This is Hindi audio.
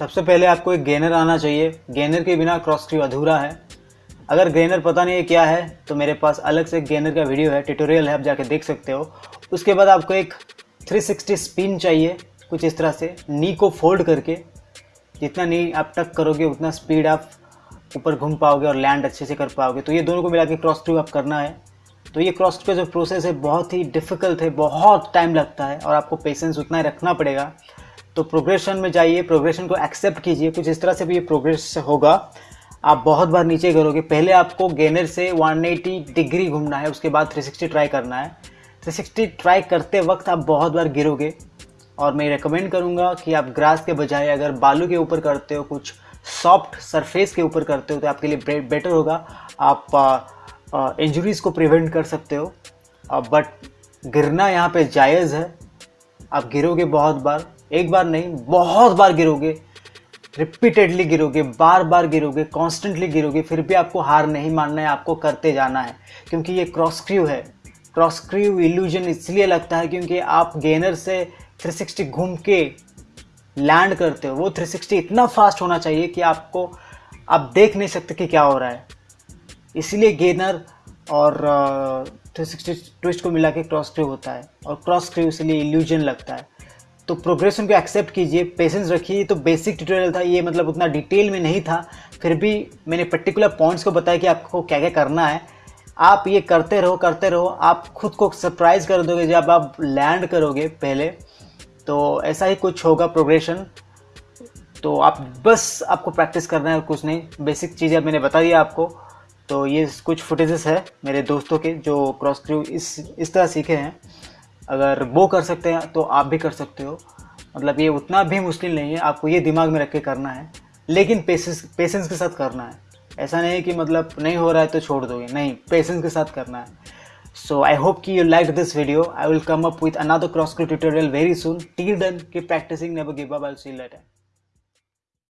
सबसे पहले आपको एक गेनर आना चाहिए। गेनर के बिना क्रॉस क्रू अधूरा है। अगर गेनर पता नहीं है क्या है तो मेरे पास अलग से गेनर का वीडियो है ट्यूटोरियल है, आप जाके देख सकते हो। उसके बाद आपको एक 360 स्पिन चाहिए, कुछ इस तरह से। नी को फोल्ड करके, जितना नी आप टक करोगे, उतना स्पीड आप ऊपर घूम पाओगे और लैंड अच्छे से कर पाओगे। तो ये दोनों को मिला के क्रॉस ट्रू आप करना है। तो ये क्रॉस का जो प्रोसेस है, बहुत ही डिफ़िकल्ट है, बहुत टाइम लगता है और आपको पेशेंस उतना ही रखना पड़ेगा। तो प्रोग्रेशन में जाइए प्रोग्रेशन को एक्सेप्ट कीजिए। कुछ इस तरह से भी ये प्रोग्रेस होगा। आप बहुत बार नीचे करोगे। पहले आपको गेनर से 180 डिग्री घूमना है, उसके बाद 360 ट्राई करना है। 360 ट्राई करते वक्त आप बहुत बार गिरोगे। और मैं रिकमेंड करूँगा कि आप ग्रास के बजाय अगर बालू के ऊपर करते हो, कुछ सॉफ्ट सरफेस के ऊपर करते हो तो आपके लिए बेटर होगा। आप इंजरीज़ को प्रिवेंट कर सकते हो। बट गिरना यहाँ पे जायज़ है। आप गिरोगे बहुत बार। एक बार नहीं, बहुत बार गिरोगे रिपीटेडली गिरोगे बार बार गिरोगे कॉन्स्टेंटली गिरोगे, फिर भी आपको हार नहीं मानना है, आपको करते जाना है, क्योंकि ये क्रॉस क्रू है। क्रॉस क्रू इल्यूजन इसलिए लगता है क्योंकि आप गेनर से 360 घूम के लैंड करते हो। वो 360 इतना फास्ट होना चाहिए कि आपको, आप देख नहीं सकते कि क्या हो रहा है। इसीलिए गेनर और थ्री ट्विस्ट को मिला के क्रॉस क्रू होता है और क्रॉस क्रू इसलिए इल्यूजन लगता है। तो प्रोग्रेशन को एक्सेप्ट कीजिए पेशेंस रखिए। तो बेसिक ट्यूटोरियल था ये मतलब उतना डिटेल में नहीं था। फिर भी मैंने पर्टिकुलर पॉइंट्स को बताया कि आपको क्या क्या करना है। आप ये करते रहो करते रहो। आप खुद को सरप्राइज़ कर दोगे जब आप लैंड करोगे पहले। तो ऐसा ही कुछ होगा प्रोग्रेशन तो आप बस आपको प्रैक्टिस करना है कुछ नहीं। बेसिक चीज़ें मैंने बता दिया आपको। तो ये कुछ फुटेजेस है मेरे दोस्तों के जो क्रॉस क्रू इस इस तरह सीखे हैं। अगर वो कर सकते हैं तो आप भी कर सकते हो। मतलब ये उतना भी मुश्किल नहीं है, आपको ये दिमाग में रख के करना है, लेकिन पेशेंस पेशेंस के साथ करना है। ऐसा नहीं कि मतलब नहीं हो रहा है तो छोड़ दोगे, नहीं पेशेंस के साथ करना है। सो आई होप कि you like this video I will come up with another cross tutorial very soon till then keep practicing never give up I see later